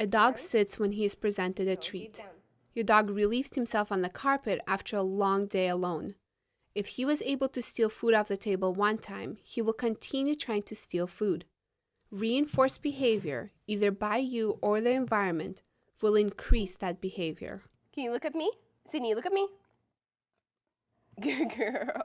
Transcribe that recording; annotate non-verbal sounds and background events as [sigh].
A dog sits when he is presented a treat. Your dog relieves himself on the carpet after a long day alone. If he was able to steal food off the table one time, he will continue trying to steal food. Reinforced behavior, either by you or the environment, will increase that behavior. Can you look at me? Sydney, look at me. [laughs] Good girl.